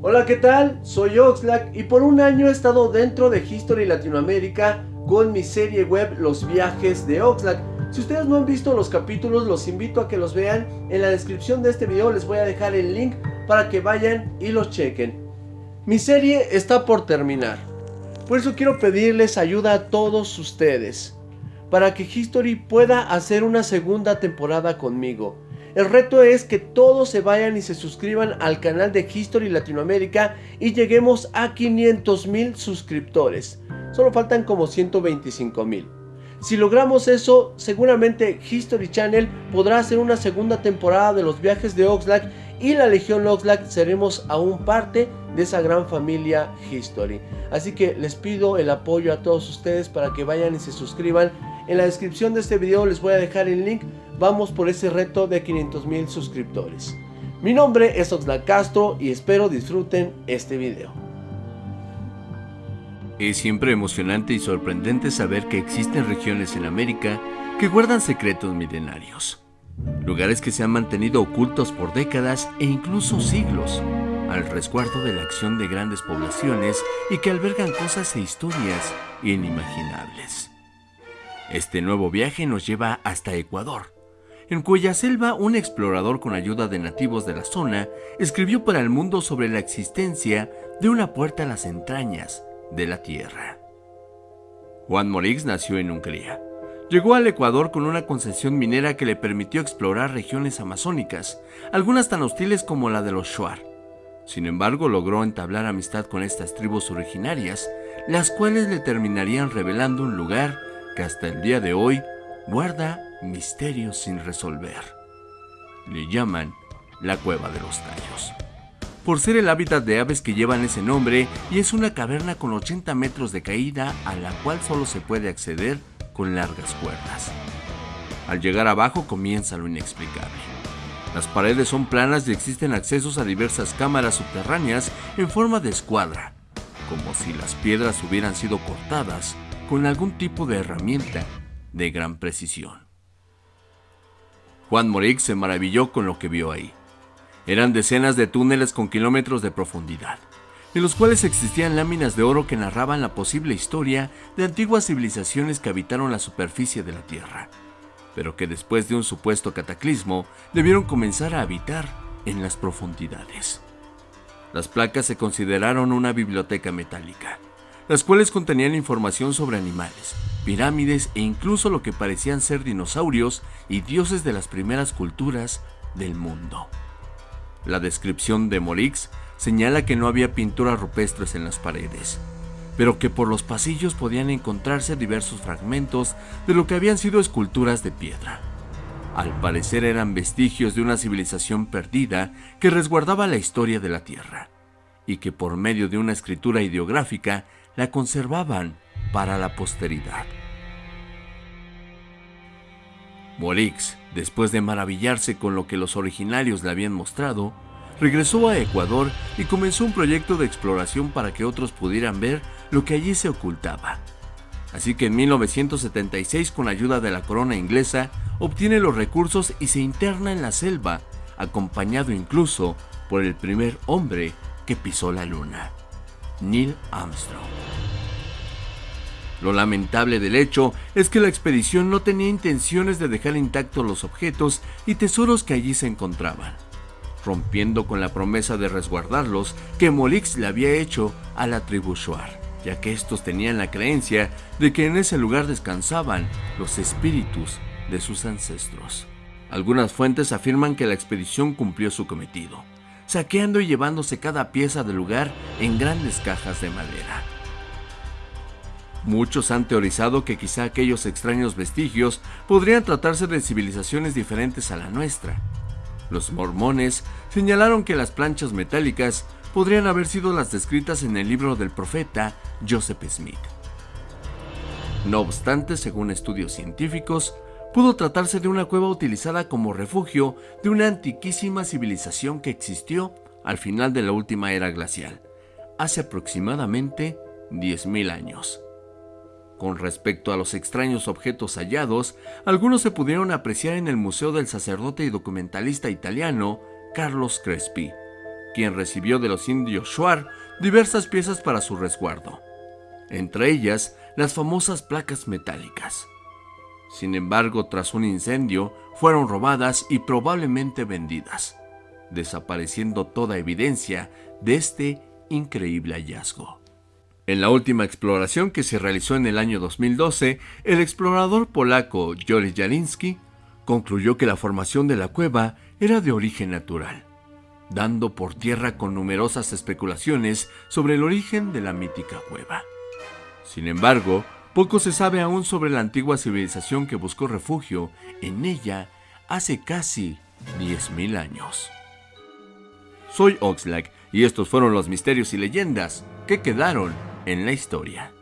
Hola, ¿qué tal? Soy Oxlack y por un año he estado dentro de History Latinoamérica con mi serie web Los Viajes de Oxlack. Si ustedes no han visto los capítulos, los invito a que los vean. En la descripción de este video les voy a dejar el link para que vayan y los chequen. Mi serie está por terminar. Por eso quiero pedirles ayuda a todos ustedes. Para que History pueda hacer una segunda temporada conmigo. El reto es que todos se vayan y se suscriban al canal de History Latinoamérica y lleguemos a 500 mil suscriptores. Solo faltan como 125 mil. Si logramos eso, seguramente History Channel podrá hacer una segunda temporada de los viajes de Oxlack y la Legión Oxlack seremos aún parte de esa gran familia History. Así que les pido el apoyo a todos ustedes para que vayan y se suscriban. En la descripción de este video les voy a dejar el link vamos por ese reto de 500 mil suscriptores. Mi nombre es Oxlack Castro y espero disfruten este video. Es siempre emocionante y sorprendente saber que existen regiones en América que guardan secretos milenarios. Lugares que se han mantenido ocultos por décadas e incluso siglos, al resguardo de la acción de grandes poblaciones y que albergan cosas e historias inimaginables. Este nuevo viaje nos lleva hasta Ecuador, en cuya selva un explorador con ayuda de nativos de la zona escribió para el mundo sobre la existencia de una puerta a las entrañas de la Tierra. Juan Morix nació en Hungría. Llegó al Ecuador con una concesión minera que le permitió explorar regiones amazónicas, algunas tan hostiles como la de los Shuar. Sin embargo, logró entablar amistad con estas tribus originarias, las cuales le terminarían revelando un lugar que hasta el día de hoy guarda misterios sin resolver. Le llaman la Cueva de los Tallos. Por ser el hábitat de aves que llevan ese nombre y es una caverna con 80 metros de caída a la cual solo se puede acceder con largas cuerdas. Al llegar abajo comienza lo inexplicable. Las paredes son planas y existen accesos a diversas cámaras subterráneas en forma de escuadra, como si las piedras hubieran sido cortadas con algún tipo de herramienta de gran precisión. Juan Morix se maravilló con lo que vio ahí. Eran decenas de túneles con kilómetros de profundidad, en los cuales existían láminas de oro que narraban la posible historia de antiguas civilizaciones que habitaron la superficie de la Tierra, pero que después de un supuesto cataclismo debieron comenzar a habitar en las profundidades. Las placas se consideraron una biblioteca metálica, las cuales contenían información sobre animales, pirámides e incluso lo que parecían ser dinosaurios y dioses de las primeras culturas del mundo. La descripción de Morix señala que no había pinturas rupestres en las paredes, pero que por los pasillos podían encontrarse diversos fragmentos de lo que habían sido esculturas de piedra. Al parecer eran vestigios de una civilización perdida que resguardaba la historia de la Tierra, y que por medio de una escritura ideográfica la conservaban para la posteridad. Morix, después de maravillarse con lo que los originarios le habían mostrado, regresó a Ecuador y comenzó un proyecto de exploración para que otros pudieran ver lo que allí se ocultaba. Así que en 1976, con ayuda de la corona inglesa, obtiene los recursos y se interna en la selva, acompañado incluso por el primer hombre que pisó la luna, Neil Armstrong. Lo lamentable del hecho es que la expedición no tenía intenciones de dejar intactos los objetos y tesoros que allí se encontraban, rompiendo con la promesa de resguardarlos que Molix le había hecho a la tribu Shuar, ya que estos tenían la creencia de que en ese lugar descansaban los espíritus de sus ancestros. Algunas fuentes afirman que la expedición cumplió su cometido, saqueando y llevándose cada pieza del lugar en grandes cajas de madera. Muchos han teorizado que quizá aquellos extraños vestigios podrían tratarse de civilizaciones diferentes a la nuestra. Los mormones señalaron que las planchas metálicas podrían haber sido las descritas en el libro del profeta Joseph Smith. No obstante, según estudios científicos, pudo tratarse de una cueva utilizada como refugio de una antiquísima civilización que existió al final de la última era glacial, hace aproximadamente 10.000 años. Con respecto a los extraños objetos hallados, algunos se pudieron apreciar en el Museo del Sacerdote y Documentalista Italiano Carlos Crespi, quien recibió de los indios Shuar diversas piezas para su resguardo, entre ellas las famosas placas metálicas. Sin embargo, tras un incendio, fueron robadas y probablemente vendidas, desapareciendo toda evidencia de este increíble hallazgo. En la última exploración que se realizó en el año 2012, el explorador polaco Joris Jalinski concluyó que la formación de la cueva era de origen natural, dando por tierra con numerosas especulaciones sobre el origen de la mítica cueva. Sin embargo, poco se sabe aún sobre la antigua civilización que buscó refugio en ella hace casi 10.000 años. Soy Oxlack y estos fueron los misterios y leyendas que quedaron en la historia.